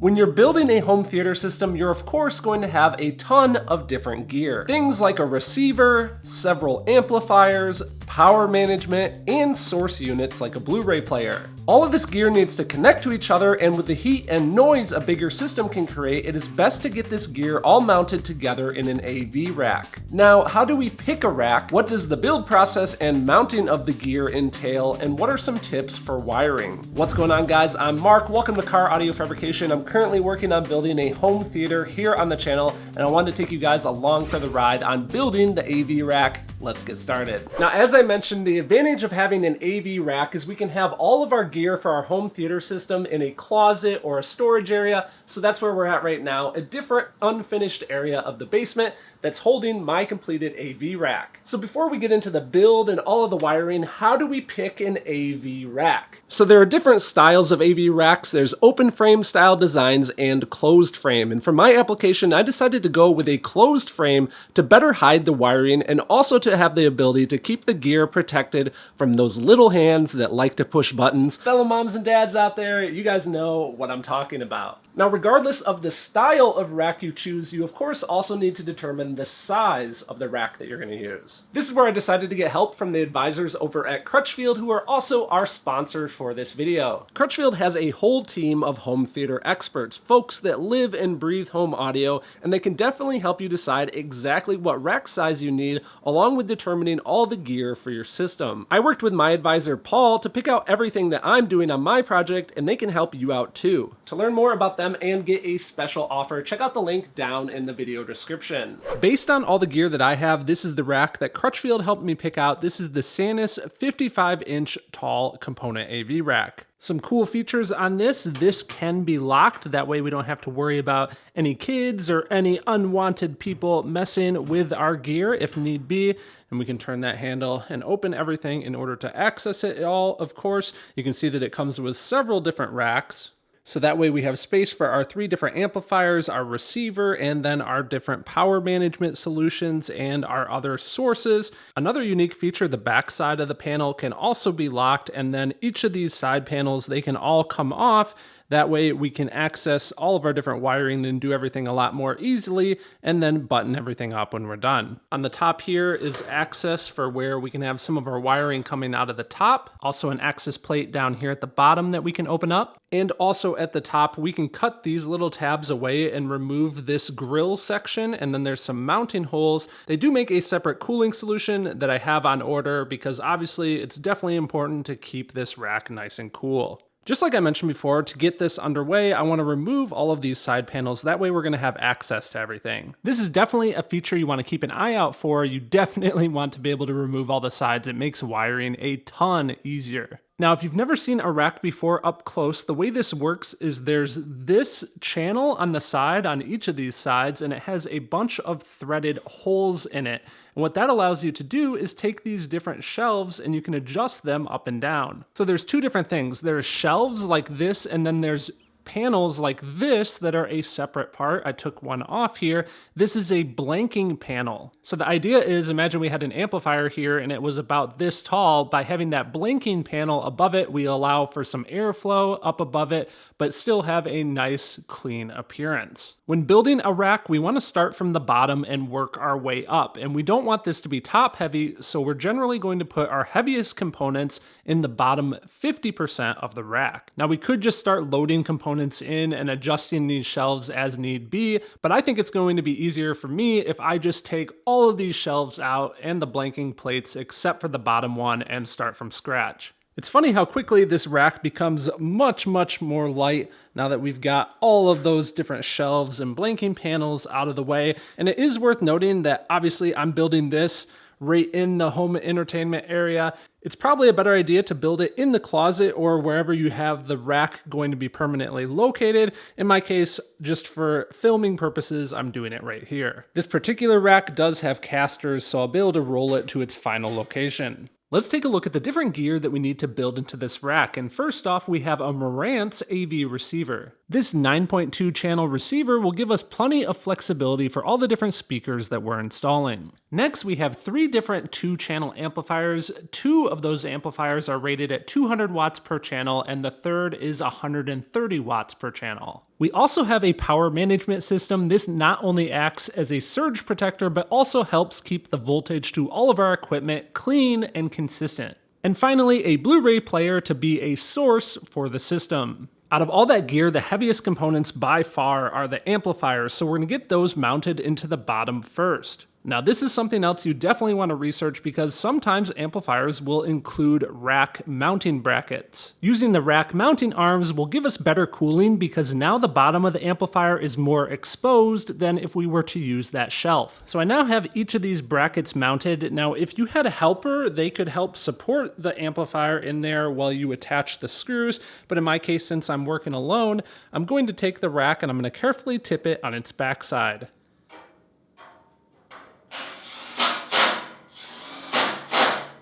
When you're building a home theater system, you're of course going to have a ton of different gear. Things like a receiver, several amplifiers, power management, and source units like a Blu-ray player. All of this gear needs to connect to each other and with the heat and noise a bigger system can create, it is best to get this gear all mounted together in an AV rack. Now, how do we pick a rack? What does the build process and mounting of the gear entail? And what are some tips for wiring? What's going on guys? I'm Mark, welcome to Car Audio Fabrication. I'm currently working on building a home theater here on the channel and I wanted to take you guys along for the ride on building the AV rack. Let's get started. Now, as I mentioned, the advantage of having an AV rack is we can have all of our gear for our home theater system in a closet or a storage area. So that's where we're at right now, a different unfinished area of the basement that's holding my completed AV rack. So before we get into the build and all of the wiring, how do we pick an AV rack? So there are different styles of AV racks. There's open frame style designs and closed frame. And for my application, I decided to go with a closed frame to better hide the wiring and also to have the ability to keep the gear protected from those little hands that like to push buttons. Fellow moms and dads out there, you guys know what I'm talking about. Now, regardless of the style of rack you choose, you of course also need to determine the size of the rack that you're going to use. This is where I decided to get help from the advisors over at Crutchfield, who are also our sponsor for this video. Crutchfield has a whole team of home theater experts, folks that live and breathe home audio, and they can definitely help you decide exactly what rack size you need, along with determining all the gear for your system. I worked with my advisor Paul to pick out everything that I'm doing on my project, and they can help you out too. To learn more about them and get a special offer, check out the link down in the video description. Based on all the gear that I have, this is the rack that Crutchfield helped me pick out. This is the Sanus 55 inch tall component AV rack. Some cool features on this, this can be locked. That way we don't have to worry about any kids or any unwanted people messing with our gear if need be. And we can turn that handle and open everything in order to access it all. Of course, you can see that it comes with several different racks. So that way we have space for our three different amplifiers, our receiver, and then our different power management solutions and our other sources. Another unique feature, the back side of the panel can also be locked and then each of these side panels, they can all come off that way we can access all of our different wiring and do everything a lot more easily and then button everything up when we're done. On the top here is access for where we can have some of our wiring coming out of the top. Also an access plate down here at the bottom that we can open up. And also at the top, we can cut these little tabs away and remove this grill section. And then there's some mounting holes. They do make a separate cooling solution that I have on order because obviously it's definitely important to keep this rack nice and cool. Just like I mentioned before, to get this underway, I want to remove all of these side panels. That way we're going to have access to everything. This is definitely a feature you want to keep an eye out for. You definitely want to be able to remove all the sides. It makes wiring a ton easier. Now, if you've never seen a rack before up close, the way this works is there's this channel on the side on each of these sides, and it has a bunch of threaded holes in it. And what that allows you to do is take these different shelves and you can adjust them up and down. So there's two different things. There's shelves like this, and then there's panels like this that are a separate part. I took one off here. This is a blanking panel. So the idea is imagine we had an amplifier here and it was about this tall. By having that blanking panel above it, we allow for some airflow up above it, but still have a nice clean appearance. When building a rack, we want to start from the bottom and work our way up. And we don't want this to be top heavy, so we're generally going to put our heaviest components in the bottom 50% of the rack. Now we could just start loading components components in and adjusting these shelves as need be, but I think it's going to be easier for me if I just take all of these shelves out and the blanking plates except for the bottom one and start from scratch. It's funny how quickly this rack becomes much, much more light now that we've got all of those different shelves and blanking panels out of the way. And it is worth noting that obviously I'm building this right in the home entertainment area. It's probably a better idea to build it in the closet or wherever you have the rack going to be permanently located. In my case, just for filming purposes, I'm doing it right here. This particular rack does have casters, so I'll be able to roll it to its final location. Let's take a look at the different gear that we need to build into this rack. And first off, we have a Marantz AV receiver. This 9.2 channel receiver will give us plenty of flexibility for all the different speakers that we're installing. Next, we have three different two channel amplifiers. Two of those amplifiers are rated at 200 watts per channel, and the third is 130 watts per channel. We also have a power management system. This not only acts as a surge protector, but also helps keep the voltage to all of our equipment clean and consistent. And finally, a Blu-ray player to be a source for the system. Out of all that gear, the heaviest components by far are the amplifiers, so we're gonna get those mounted into the bottom first. Now, this is something else you definitely want to research because sometimes amplifiers will include rack mounting brackets. Using the rack mounting arms will give us better cooling because now the bottom of the amplifier is more exposed than if we were to use that shelf. So I now have each of these brackets mounted. Now, if you had a helper, they could help support the amplifier in there while you attach the screws. But in my case, since I'm working alone, I'm going to take the rack and I'm going to carefully tip it on its backside.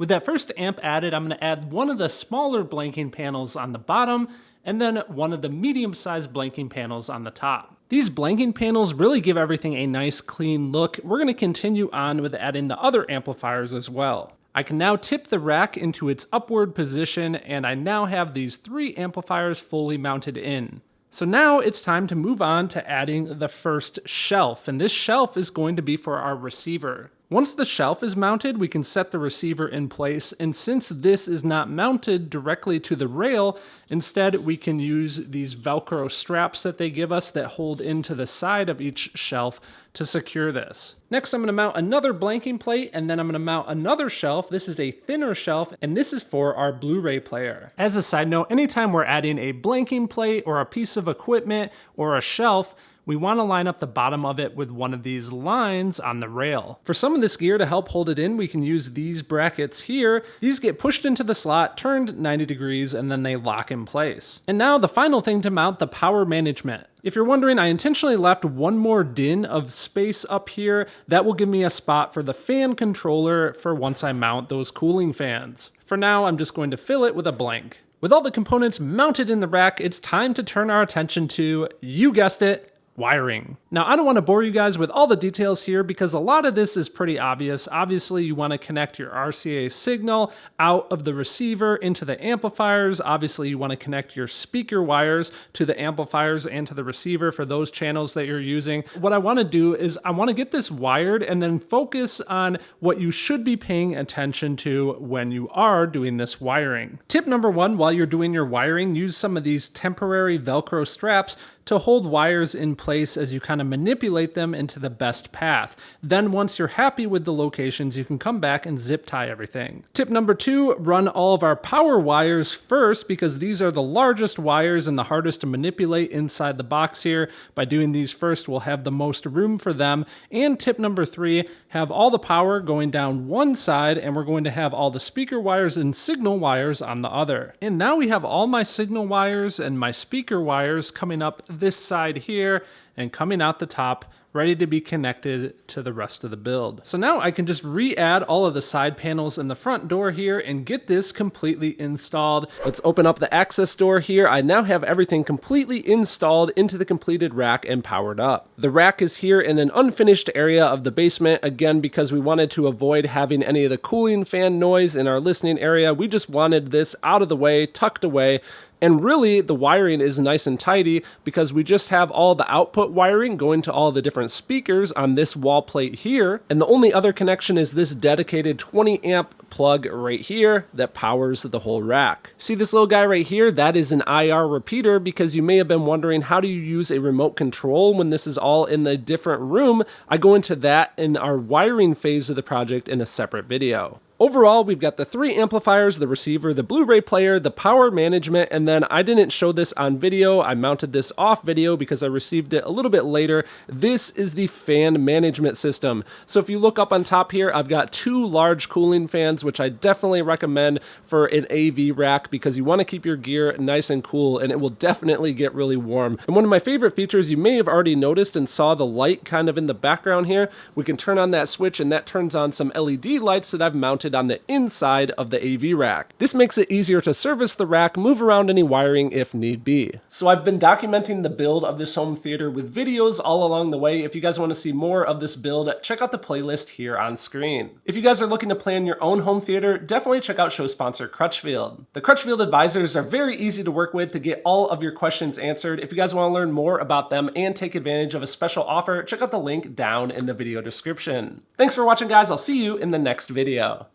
With that first amp added, I'm gonna add one of the smaller blanking panels on the bottom and then one of the medium-sized blanking panels on the top. These blanking panels really give everything a nice clean look. We're gonna continue on with adding the other amplifiers as well. I can now tip the rack into its upward position and I now have these three amplifiers fully mounted in. So now it's time to move on to adding the first shelf, and this shelf is going to be for our receiver. Once the shelf is mounted, we can set the receiver in place, and since this is not mounted directly to the rail, instead we can use these Velcro straps that they give us that hold into the side of each shelf to secure this. Next, I'm gonna mount another blanking plate, and then I'm gonna mount another shelf. This is a thinner shelf, and this is for our Blu-ray player. As a side note, anytime we're adding a blanking plate or a piece of equipment or a shelf, we want to line up the bottom of it with one of these lines on the rail. For some of this gear to help hold it in, we can use these brackets here. These get pushed into the slot, turned 90 degrees, and then they lock in place. And now the final thing to mount the power management. If you're wondering, I intentionally left one more DIN of space up here. That will give me a spot for the fan controller for once I mount those cooling fans. For now, I'm just going to fill it with a blank. With all the components mounted in the rack, it's time to turn our attention to, you guessed it, wiring. Now, I don't want to bore you guys with all the details here because a lot of this is pretty obvious. Obviously, you want to connect your RCA signal out of the receiver into the amplifiers. Obviously, you want to connect your speaker wires to the amplifiers and to the receiver for those channels that you're using. What I want to do is I want to get this wired and then focus on what you should be paying attention to when you are doing this wiring. Tip number one, while you're doing your wiring, use some of these temporary Velcro straps to hold wires in place as you kind of manipulate them into the best path. Then once you're happy with the locations, you can come back and zip tie everything. Tip number two, run all of our power wires first because these are the largest wires and the hardest to manipulate inside the box here. By doing these first, we'll have the most room for them. And tip number three, have all the power going down one side and we're going to have all the speaker wires and signal wires on the other. And now we have all my signal wires and my speaker wires coming up this side here and coming out the top ready to be connected to the rest of the build. So now I can just re-add all of the side panels in the front door here and get this completely installed. Let's open up the access door here. I now have everything completely installed into the completed rack and powered up. The rack is here in an unfinished area of the basement, again, because we wanted to avoid having any of the cooling fan noise in our listening area. We just wanted this out of the way, tucked away, and really, the wiring is nice and tidy because we just have all the output wiring going to all the different speakers on this wall plate here. And the only other connection is this dedicated 20 amp plug right here that powers the whole rack. See this little guy right here? That is an IR repeater because you may have been wondering how do you use a remote control when this is all in the different room? I go into that in our wiring phase of the project in a separate video. Overall, we've got the three amplifiers, the receiver, the Blu-ray player, the power management, and then I didn't show this on video. I mounted this off video because I received it a little bit later. This is the fan management system. So if you look up on top here, I've got two large cooling fans, which I definitely recommend for an AV rack because you want to keep your gear nice and cool and it will definitely get really warm. And one of my favorite features you may have already noticed and saw the light kind of in the background here, we can turn on that switch and that turns on some LED lights that I've mounted mounted on the inside of the AV rack. This makes it easier to service the rack, move around any wiring if need be. So I've been documenting the build of this home theater with videos all along the way. If you guys want to see more of this build, check out the playlist here on screen. If you guys are looking to plan your own home theater, definitely check out show sponsor Crutchfield. The Crutchfield advisors are very easy to work with to get all of your questions answered. If you guys want to learn more about them and take advantage of a special offer, check out the link down in the video description. Thanks for watching guys, I'll see you in the next video.